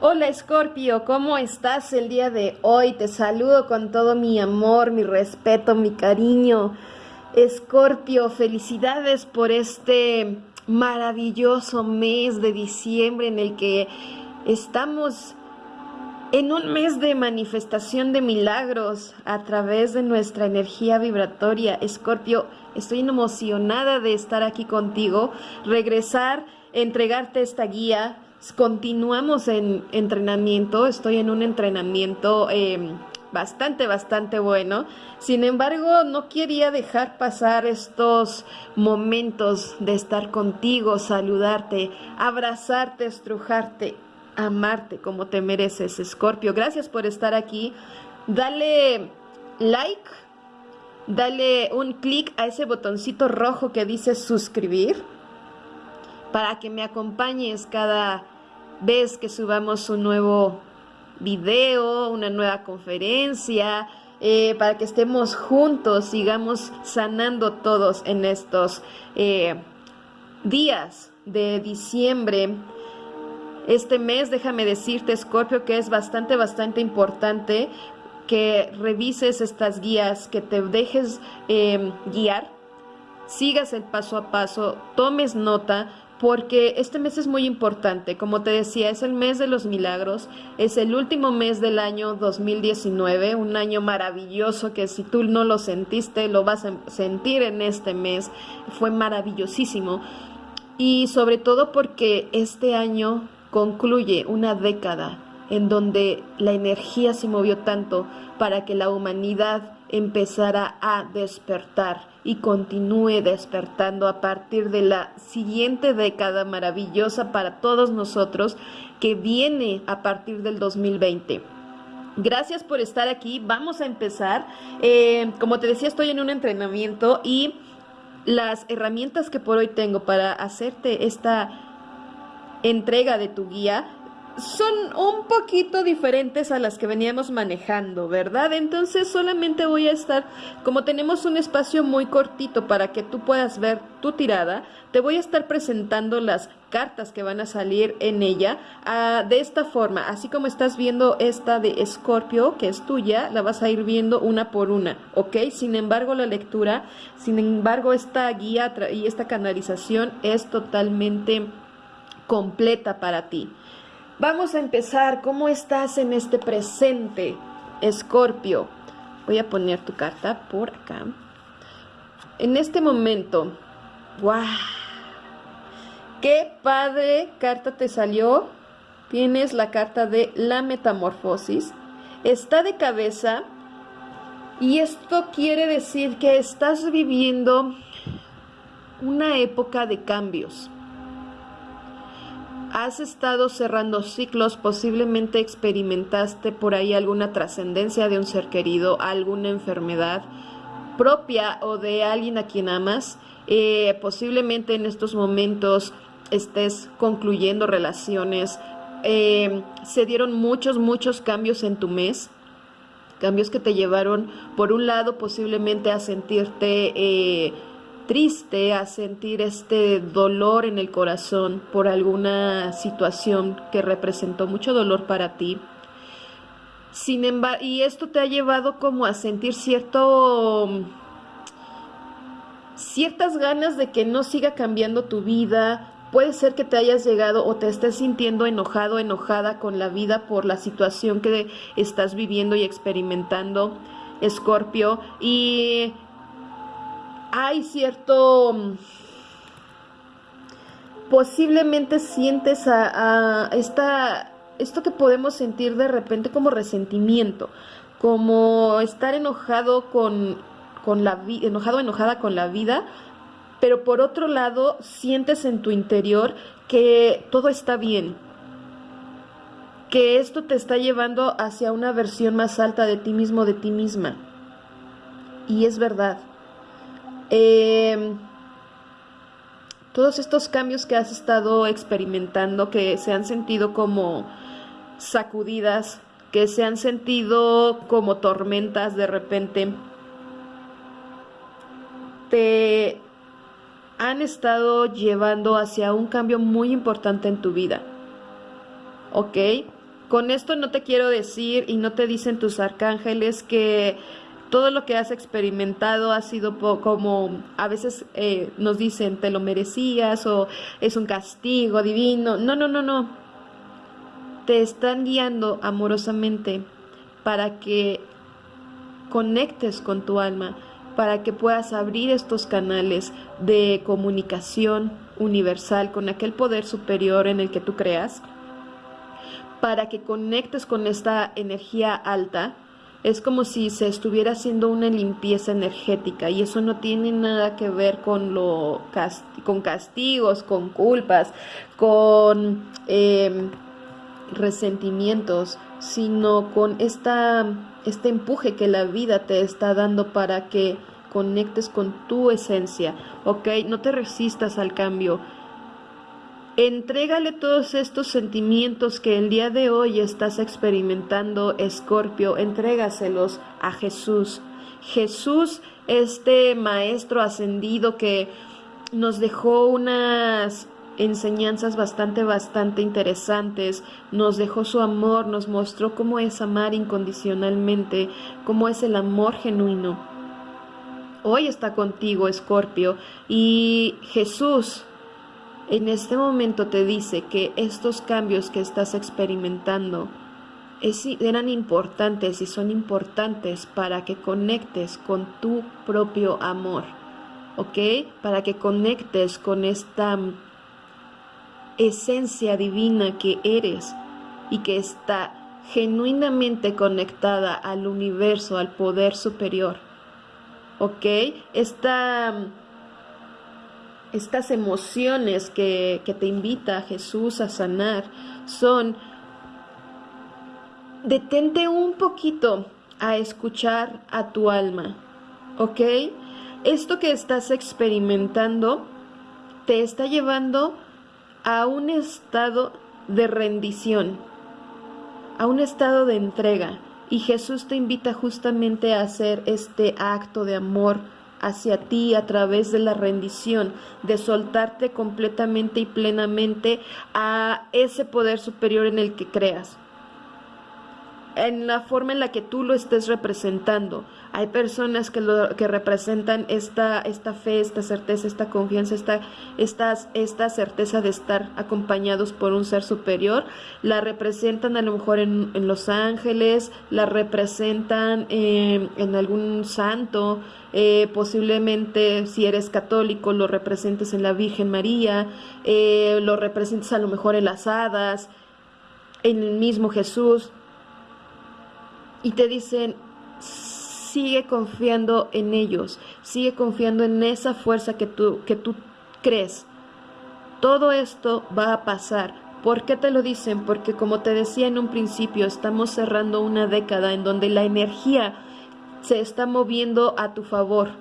Hola Escorpio, ¿cómo estás el día de hoy? Te saludo con todo mi amor, mi respeto, mi cariño. Escorpio, felicidades por este maravilloso mes de diciembre en el que estamos en un mes de manifestación de milagros a través de nuestra energía vibratoria. Escorpio, estoy emocionada de estar aquí contigo, regresar, entregarte esta guía. Continuamos en entrenamiento, estoy en un entrenamiento em, bastante, bastante bueno. Sin embargo, no quería dejar pasar estos momentos de estar contigo, saludarte, abrazarte, estrujarte amarte como te mereces, Escorpio. Gracias por estar aquí. Dale like, dale un clic a ese botoncito rojo que dice suscribir para que me acompañes cada vez que subamos un nuevo video, una nueva conferencia, eh, para que estemos juntos, sigamos sanando todos en estos eh, días de diciembre. Este mes, déjame decirte, Scorpio, que es bastante, bastante importante que revises estas guías, que te dejes em, guiar, sigas el paso a paso, tomes nota, porque este mes es muy importante. Como te decía, es el mes de los milagros, es el último mes del año 2019, un año maravilloso que si tú no lo sentiste, lo vas a sentir en este mes. Fue maravillosísimo. Y sobre todo porque este año concluye una década en donde la energía se movió tanto para que la humanidad empezara a despertar y continúe despertando a partir de la siguiente década maravillosa para todos nosotros que viene a partir del 2020. Gracias por estar aquí. Vamos a empezar. Eh, como te decía, estoy en un entrenamiento y las herramientas que por hoy tengo para hacerte esta entrega de tu guía son un poquito diferentes a las que veníamos manejando, ¿verdad? Entonces solamente voy a estar, como tenemos un espacio muy cortito para que tú puedas ver tu tirada, te voy a estar presentando las cartas que van a salir en ella ah, de esta forma, así como estás viendo esta de Escorpio, que es tuya, la vas a ir viendo una por una, ¿ok? Sin embargo, la lectura, sin embargo, esta guía y esta canalización es totalmente completa para ti. Vamos a empezar. ¿Cómo estás en este presente, Escorpio? Voy a poner tu carta por acá. En este momento, ¡guau! ¡Qué padre carta te salió! Tienes la carta de la metamorfosis. Está de cabeza y esto quiere decir que estás viviendo una época de cambios has estado cerrando ciclos, posiblemente experimentaste por ahí alguna trascendencia de un ser querido, alguna enfermedad propia o de alguien a quien amas. Eh, posiblemente en estos momentos estés concluyendo relaciones. Eh, se dieron muchos, muchos cambios en tu mes. Cambios que te llevaron, por un lado, posiblemente a sentirte... Eh, triste, a sentir este dolor en el corazón por alguna situación que representó mucho dolor para ti. Sin embargo, y esto te ha llevado como a sentir cierto ciertas ganas de que no siga cambiando tu vida. Puede ser que te hayas llegado o te estés sintiendo enojado, enojada con la vida por la situación que estás viviendo y experimentando, Escorpio. Y hay cierto... Mm, posiblemente sientes a, esta, esto que podemos sentir de repente como resentimiento, como estar enojado con, con la vida, enojado, enojada con la vida, pero por otro lado sientes en tu interior que todo está bien, que esto te está llevando hacia una versión más alta de ti mismo, de ti misma. Y es verdad. Em, todos estos cambios que has estado experimentando, que se han sentido como sacudidas, que se han sentido como tormentas de repente, te han estado llevando hacia un cambio muy importante en tu vida. ¿Ok? Con esto no te quiero decir y no te dicen tus arcángeles que todo lo que has experimentado ha sido como a veces eh, nos dicen te lo merecías o es un castigo divino. No, no, no, no. Te están guiando amorosamente para que conectes con tu alma, para que puedas abrir estos canales de comunicación universal con aquel poder superior en el que tú creas, para que conectes con esta energía alta. Es como si se estuviera haciendo una limpieza energética y eso no tiene nada que ver con, lo, con castigos, con culpas, con em, resentimientos, sino con esta este empuje que la vida te está dando para que conectes con tu esencia, ¿ok? No te resistas al cambio. Entrégale todos estos sentimientos que el día de hoy estás experimentando, Escorpio, entrégaselos a Jesús. Jesús, este maestro ascendido que nos dejó unas enseñanzas bastante, bastante interesantes, nos dejó su amor, nos mostró cómo es amar incondicionalmente, cómo es el amor genuino. Hoy está contigo, Escorpio, y Jesús en este momento te dice que estos cambios que estás experimentando eran importantes y son importantes para que conectes con tu propio amor, ¿ok? Para que conectes con esta esencia divina que eres y que está genuinamente conectada al universo, al poder superior. ¿Ok? Estas emociones que, que te invita Jesús a sanar son, detente un poquito a escuchar a tu alma. ¿Ok? Esto que estás experimentando te está llevando a un estado de rendición, a un estado de entrega. Y Jesús te invita justamente a hacer este acto de amor hacia ti a través de la rendición, de soltarte completamente y plenamente a ese poder superior en el que creas en la forma en la que tú lo estés representando. Hay personas que, lo, que representan esta, esta fe, esta certeza, esta confianza, esta, esta certeza de estar acompañados por un ser superior. La representan a lo mejor en, Los Ángeles, la representan eh, en algún santo, eh, posiblemente si eres católico lo representes en la Virgen María, eh, lo representes a lo mejor en las hadas, en el mismo Jesús y te dicen, sigue confiando en ellos, sigue confiando en esa fuerza que tú, que tú crees. Todo esto va a pasar. ¿Por qué te lo dicen? Porque como te decía en un principio, estamos cerrando una década en donde la energía se está moviendo a tu favor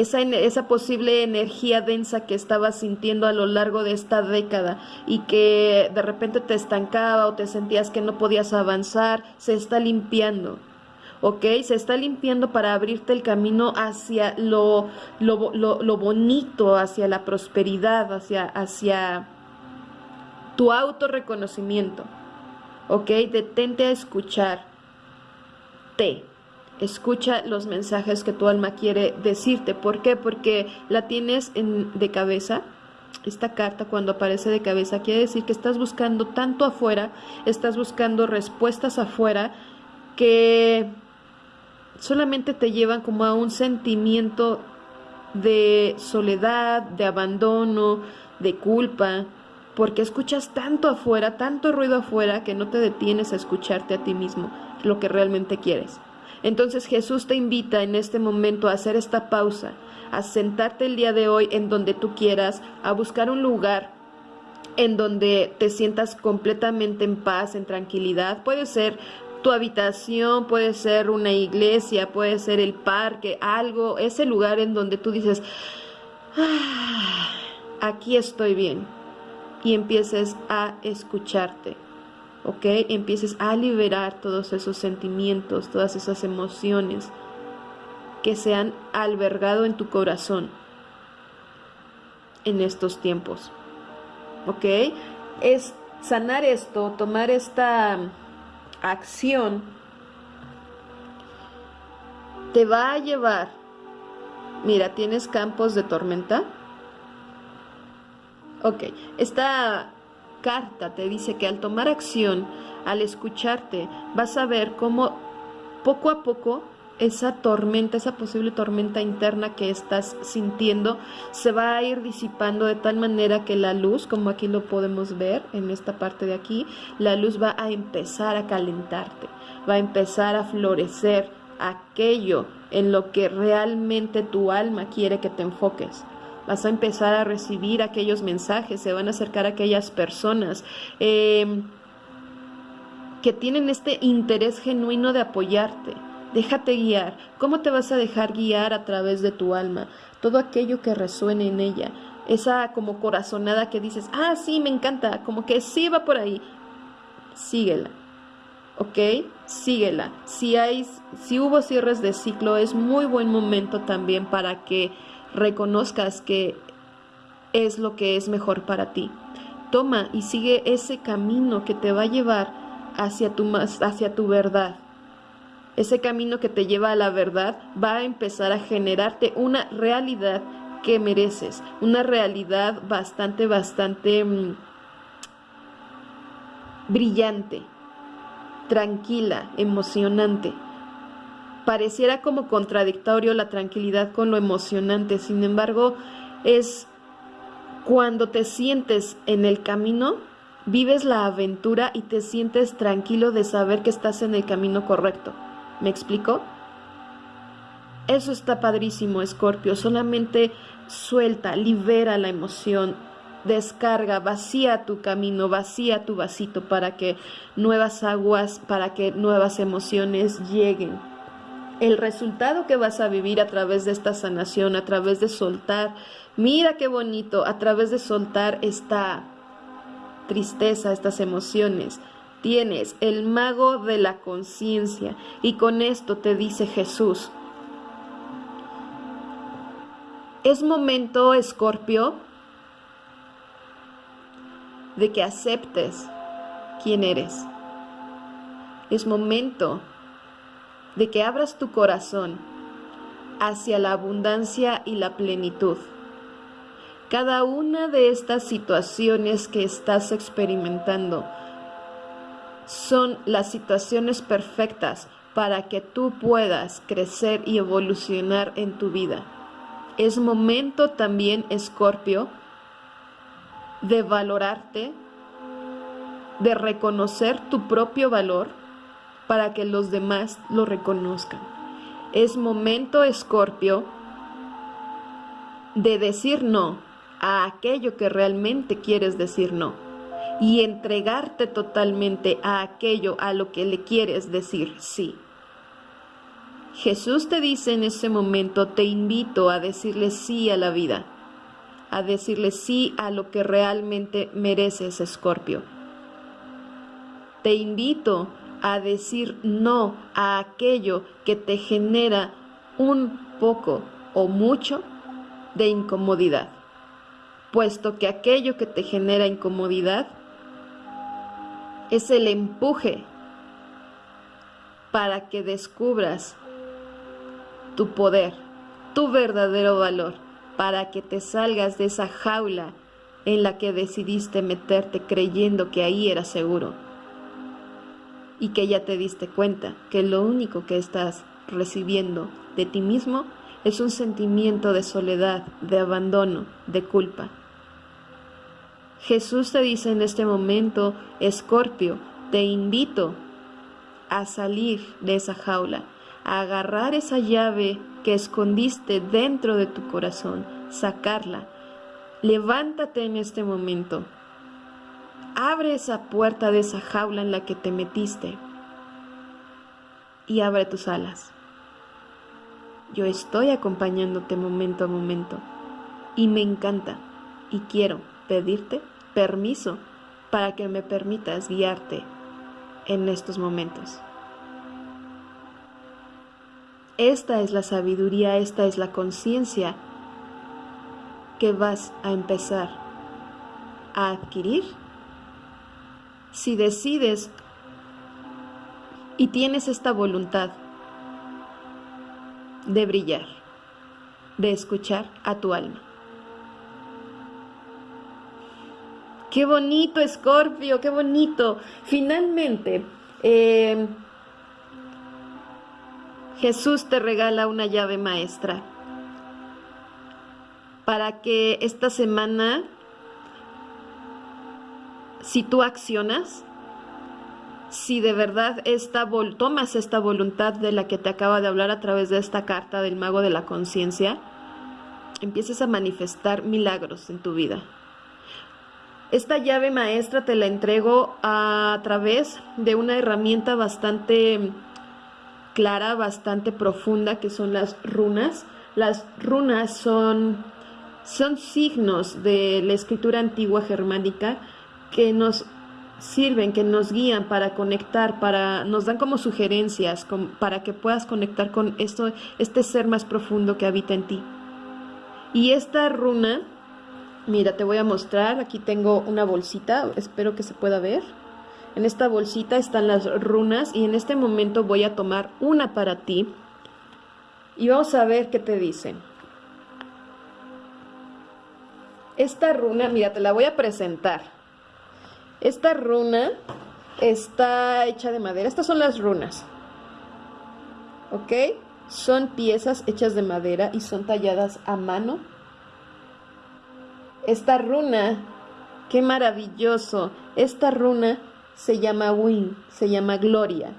esa, esa posible energía densa que estabas sintiendo a lo largo de esta década y que de repente te estancaba o te sentías que no podías avanzar, se está limpiando. ¿ok? Se está limpiando para abrirte el camino hacia lo, lo, lo, bonito, hacia la prosperidad, hacia, hacia tu autorreconocimiento, ¿ok? Detente a escuchar. Te. Escucha los mensajes que tu alma quiere decirte. ¿Por qué? Porque la tienes en, de cabeza. Esta carta cuando aparece de cabeza quiere decir que estás buscando tanto afuera, estás buscando respuestas afuera que solamente te llevan como a un sentimiento de soledad, de abandono, de culpa, porque escuchas tanto afuera, tanto ruido afuera que no te detienes a escucharte a ti mismo, lo que realmente quieres. Entonces Jesús te invita en este momento a hacer esta pausa, a sentarte el día de hoy en donde tú quieras, a buscar un lugar en donde te sientas completamente en paz, en tranquilidad. Puede ser tu habitación, puede ser una iglesia, puede ser el parque, algo, ese lugar en donde tú dices, ah, aquí estoy bien, y empieces a escucharte. ¿Ok? Empieces a liberar todos esos sentimientos, todas esas emociones que se han albergado en tu corazón en estos tiempos, ¿ok? Es sanar esto, tomar esta acción, te va a llevar, mira, ¿tienes campos de tormenta? Ok, esta carta te dice que al tomar acción, al escucharte, vas a ver cómo poco a poco esa tormenta, esa posible tormenta interna que estás sintiendo, se va a ir disipando de tal manera que la luz, como aquí lo podemos ver en esta parte de aquí, la luz va a empezar a calentarte, va a empezar a florecer aquello en lo que realmente tu alma quiere que te enfoques. Vas a empezar a recibir aquellos mensajes, se van a acercar a aquellas personas. Eh, que tienen este interés genuino de apoyarte, Déjate guiar. ¿Cómo te vas a dejar guiar a través de tu alma? Todo aquello que resuene en ella. Esa como corazonada que dices, ah, sí, me encanta, como que sí va por ahí. Síguela. ¿Ok? Síguela. Si, hay, si hubo cierres de ciclo, es muy buen momento también para que reconozcas que es lo que es mejor para ti. Toma y sigue ese camino que te va a llevar hacia tu, hacia tu verdad ese camino que te lleva a la verdad va a empezar a generarte una realidad que mereces, una realidad bastante, bastante mm, brillante, tranquila, emocionante. Pareciera como contradictorio la tranquilidad con lo emocionante, sin embargo, es cuando te sientes en el camino, vives la aventura y te sientes tranquilo de saber que estás en el camino correcto. ¿Me explico? Eso está padrísimo, Escorpio. Solamente suelta, libera la emoción, descarga, vacía tu camino, vacía tu vasito para que nuevas aguas, para que nuevas emociones lleguen. El resultado que vas a vivir a través de esta sanación, a través de soltar, mira qué bonito, a través de soltar esta tristeza, estas emociones, Tienes el mago de la conciencia y con esto te dice Jesús. Es momento, Escorpio, de que aceptes quién eres. Es momento de que abras tu corazón hacia la abundancia y la plenitud. Cada una de estas situaciones que estás experimentando son las situaciones perfectas para que tú puedas crecer y evolucionar en tu vida. Es momento también, Escorpio, de valorarte, de reconocer tu propio valor para que los demás lo reconozcan. Es momento, Escorpio, de decir no a aquello que realmente quieres decir no y entregarte totalmente a aquello a lo que le quieres decir sí. Jesús te dice en ese momento, te invito a decirle sí a la vida, a decirle sí a lo que realmente mereces, Escorpio. Te invito a decir no a aquello que te genera un poco o mucho de incomodidad, puesto que aquello que te genera incomodidad es el empuje para que descubras tu poder, tu verdadero valor, para que te salgas de esa jaula en la que decidiste meterte creyendo que ahí era seguro y que ya te diste cuenta que lo único que estás recibiendo de ti mismo es un sentimiento de soledad, de abandono, de culpa. Jesús te dice en este momento, Escorpio, te invito a salir de esa jaula, a agarrar esa llave que escondiste dentro de tu corazón, sacarla. Levántate en este momento. Abre esa puerta de esa jaula en la que te metiste y abre tus alas. Yo estoy acompañándote momento a momento y me encanta y quiero pedirte permiso para que me permitas guiarte en estos momentos. Esta es la sabiduría, esta es la conciencia que vas a empezar a adquirir si decides y tienes esta voluntad de brillar, de escuchar a tu alma. Qué bonito, Escorpio, qué bonito. Finalmente, eh, Jesús te regala una llave maestra para que esta semana, si tú accionas, si de verdad tomas esta voluntad de la que te acaba de hablar a través de esta carta del mago de la conciencia, empieces a manifestar milagros en tu vida. Esta llave maestra te la entrego a través de una herramienta bastante clara, bastante profunda, que son las runas. Las runas son, son signos de la escritura antigua germánica que nos sirven, que nos guían para conectar, para nos dan como sugerencias para que puedas conectar con esto, este ser más profundo que habita en ti. Y esta runa Mira, te voy a mostrar, aquí tengo una bolsita, espero que se pueda ver. En esta bolsita están las runas y en este momento voy a tomar una para ti y vamos a ver qué te dicen. Esta runa, mira, te la voy a presentar. Esta runa está hecha de madera. Estas son las runas. ¿Ok? Son piezas hechas de madera y son talladas a mano esta runa, qué maravilloso. Esta runa se llama Win, se llama Gloria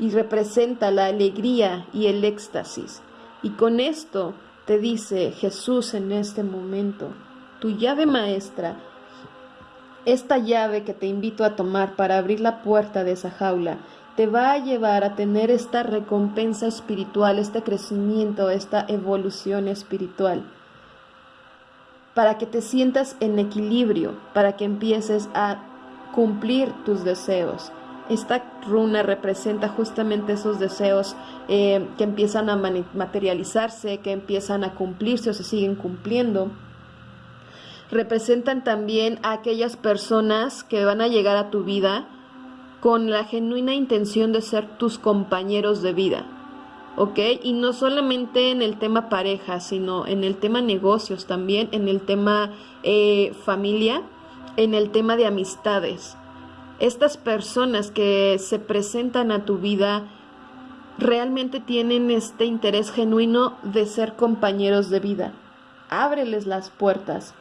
y representa la alegría y el éxtasis. Y con esto te dice Jesús en este momento, tu llave maestra, esta llave que te invito a tomar para abrir la puerta de esa jaula, te va a llevar a tener esta recompensa espiritual, este crecimiento, esta evolución espiritual para que te sientas en equilibrio, para que empieces a cumplir tus deseos. Esta runa representa justamente esos deseos eh, que empiezan a materializarse, que empiezan a cumplirse o se siguen cumpliendo. Representan también a aquellas personas que van a llegar a tu vida con la genuina intención de ser tus compañeros de vida ¿ok? Y no solamente en el tema pareja, sino en el tema negocios también, en el tema eh, familia, en el tema de amistades. Estas personas que se presentan a tu vida realmente tienen este interés genuino de ser compañeros de vida. Ábreles las puertas.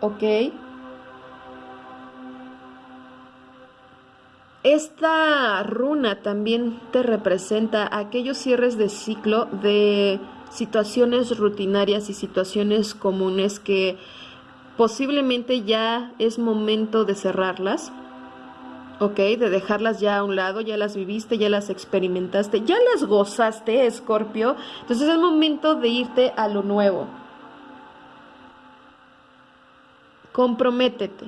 ¿Ok? Esta runa también te representa aquellos cierres de ciclo de situaciones rutinarias y situaciones comunes que posiblemente ya es momento de cerrarlas, ¿ok? De dejarlas ya a un lado, ya las viviste, ya las experimentaste, ya las gozaste, Escorpio. Entonces es momento de irte a lo nuevo. Comprométete.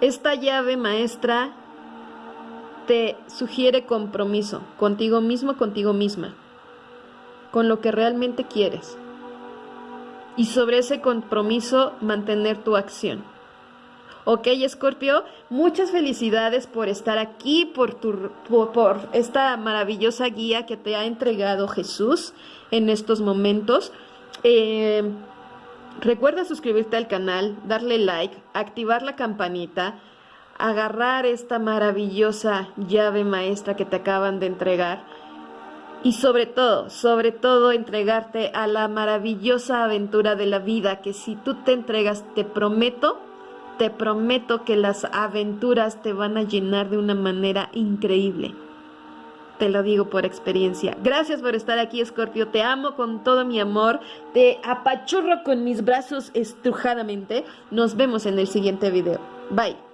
Esta llave maestra te sugiere compromiso contigo mismo, contigo misma, con lo que realmente quieres. Y sobre ese compromiso mantener tu acción. Ok, Escorpio, muchas felicidades por estar aquí, por, tu, por, esta maravillosa guía que te ha entregado Jesús en estos momentos. Eh, recuerda suscribirte al canal, darle like, activar la campanita agarrar esta maravillosa llave maestra que te acaban de entregar y sobre todo, sobre todo entregarte a la maravillosa aventura de la vida que si tú te entregas, te prometo, te prometo que las aventuras te van a llenar de una manera increíble. Te lo digo por experiencia. Gracias por estar aquí, Escorpio. Te amo con todo mi amor. Te apachurro con mis brazos estrujadamente. Nos vemos en el siguiente video. Bye.